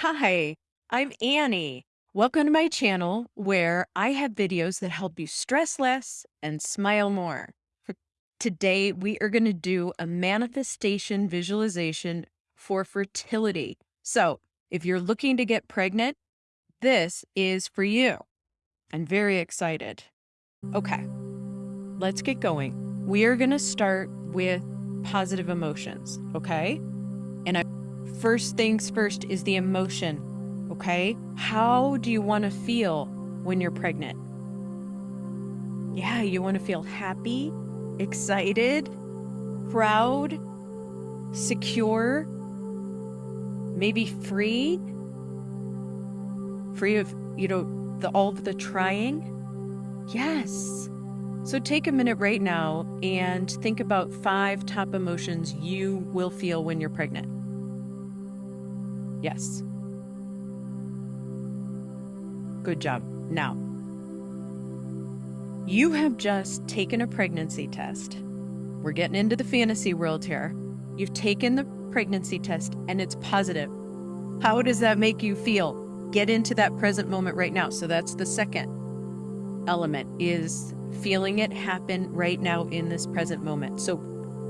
Hi, I'm Annie. Welcome to my channel where I have videos that help you stress less and smile more. Today, we are going to do a manifestation visualization for fertility. So, if you're looking to get pregnant, this is for you. I'm very excited. Okay, let's get going. We are going to start with positive emotions, okay? And I, first things first is the emotion, okay? How do you want to feel when you're pregnant? Yeah, you want to feel happy, excited, proud, secure, maybe free, free of, you know, the, all of the trying. Yes. So take a minute right now and think about five top emotions you will feel when you're pregnant. Yes. Good job. Now, you have just taken a pregnancy test. We're getting into the fantasy world here. You've taken the pregnancy test and it's positive. How does that make you feel? Get into that present moment right now. So that's the second element is feeling it happen right now in this present moment. So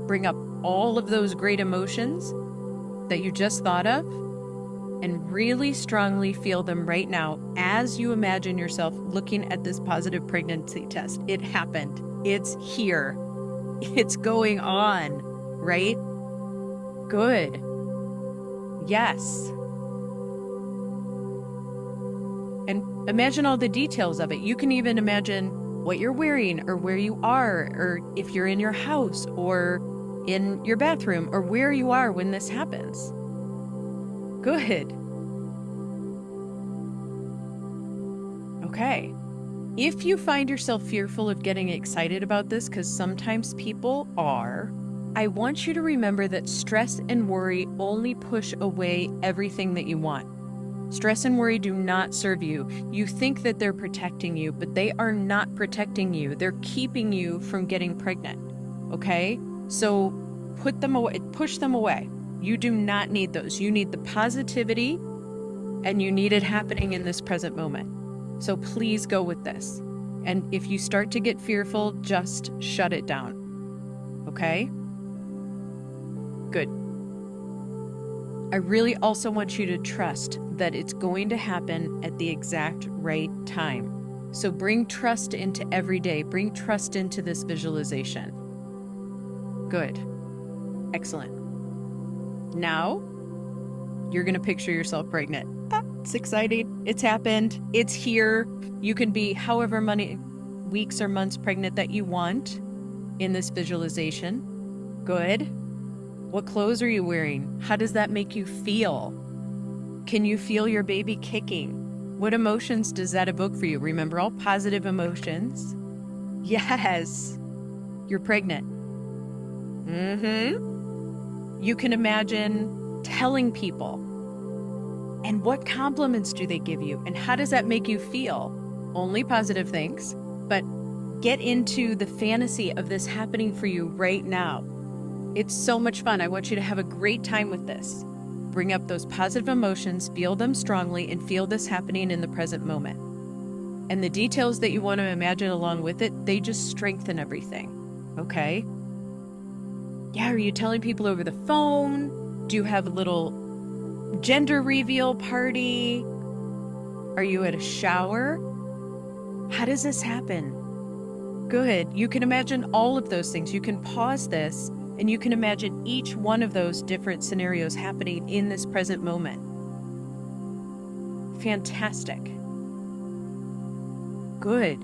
bring up all of those great emotions that you just thought of and really strongly feel them right now as you imagine yourself looking at this positive pregnancy test. It happened. It's here. It's going on, right? Good. Yes. And imagine all the details of it. You can even imagine what you're wearing or where you are, or if you're in your house or in your bathroom or where you are when this happens. Good. Okay. If you find yourself fearful of getting excited about this, because sometimes people are, I want you to remember that stress and worry only push away everything that you want. Stress and worry do not serve you. You think that they're protecting you, but they are not protecting you. They're keeping you from getting pregnant. Okay? So put them away, push them away. You do not need those. You need the positivity and you need it happening in this present moment. So please go with this. And if you start to get fearful, just shut it down. Okay? Good. I really also want you to trust that it's going to happen at the exact right time. So bring trust into every day, bring trust into this visualization. Good. Excellent. Now, you're going to picture yourself pregnant. Ah, it's exciting. It's happened. It's here. You can be however many weeks or months pregnant that you want in this visualization. Good. What clothes are you wearing? How does that make you feel? Can you feel your baby kicking? What emotions does that evoke for you? Remember all positive emotions? Yes, you're pregnant. Mm-hmm. You can imagine telling people. And what compliments do they give you? And how does that make you feel? Only positive things, but get into the fantasy of this happening for you right now. It's so much fun. I want you to have a great time with this. Bring up those positive emotions, feel them strongly, and feel this happening in the present moment. And the details that you want to imagine along with it, they just strengthen everything. Okay? Yeah, are you telling people over the phone? Do you have a little gender reveal party? Are you at a shower? How does this happen? Good. You can imagine all of those things. You can pause this and you can imagine each one of those different scenarios happening in this present moment. Fantastic. Good.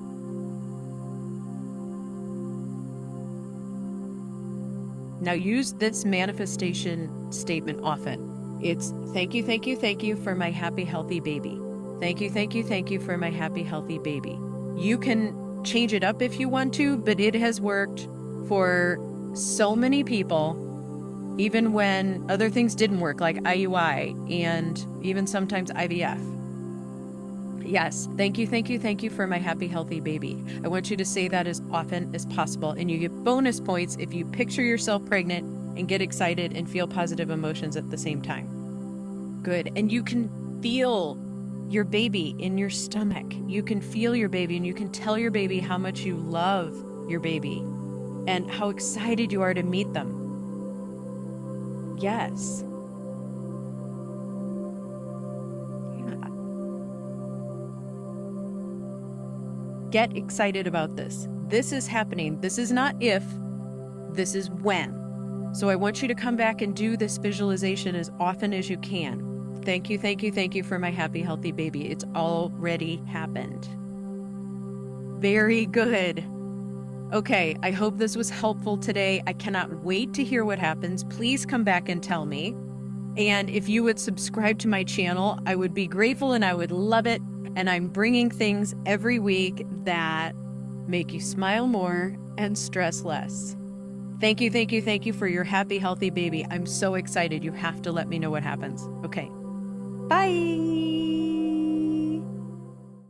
Now use this manifestation statement often. It's thank you, thank you, thank you for my happy, healthy baby. Thank you, thank you, thank you for my happy, healthy baby. You can change it up if you want to, but it has worked for so many people, even when other things didn't work, like IUI and even sometimes IVF. Yes, thank you, thank you, thank you for my happy, healthy baby. I want you to say that as often as possible, and you get bonus points if you picture yourself pregnant and get excited and feel positive emotions at the same time. Good. And you can feel your baby in your stomach. You can feel your baby and you can tell your baby how much you love your baby and how excited you are to meet them. Yes. Get excited about this. This is happening. This is not if, this is when. So I want you to come back and do this visualization as often as you can. Thank you, thank you, thank you for my happy, healthy baby. It's already happened. Very good. Okay, I hope this was helpful today. I cannot wait to hear what happens. Please come back and tell me. And if you would subscribe to my channel, I would be grateful and I would love it. And I'm bringing things every week that make you smile more and stress less. Thank you, thank you, thank you for your happy, healthy baby. I'm so excited. You have to let me know what happens. Okay. Bye.